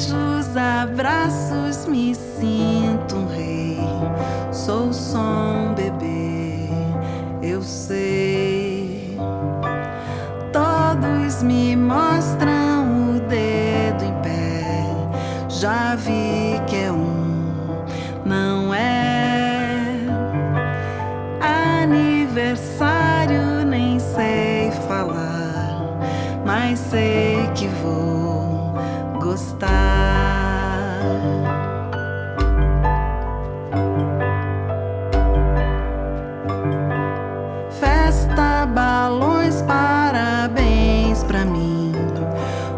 beijos, abraços, me sinto um rei. Sou só um bebê, eu sei. Todos me mostram o dedo em pé. Já vi que é um, não é aniversário, nem sei falar, mas sei. balões, parabéns pra mim.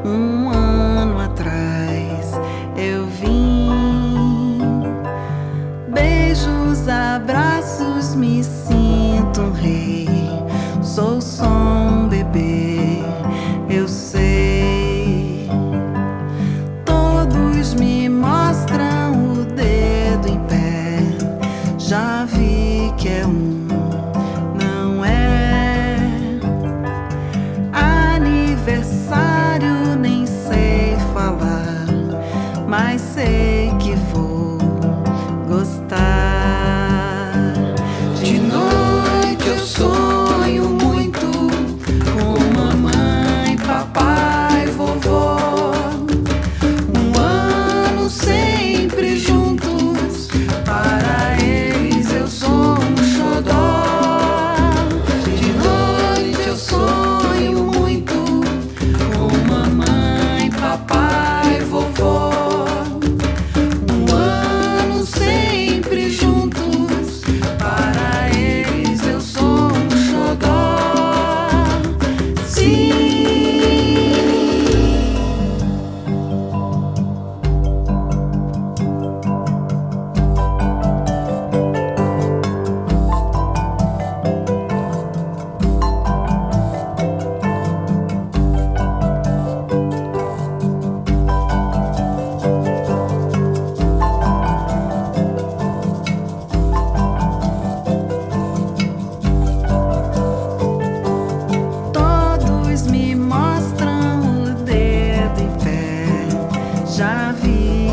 Um ano atrás eu vim. Beijos, abraços, me sinto um rei. Sou só.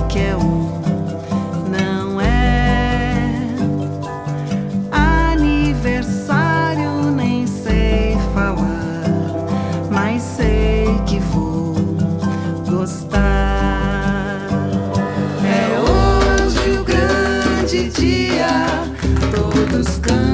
que é um, não é aniversário, nem sei falar, mas sei que vou gostar. É hoje o grande dia, todos cantam.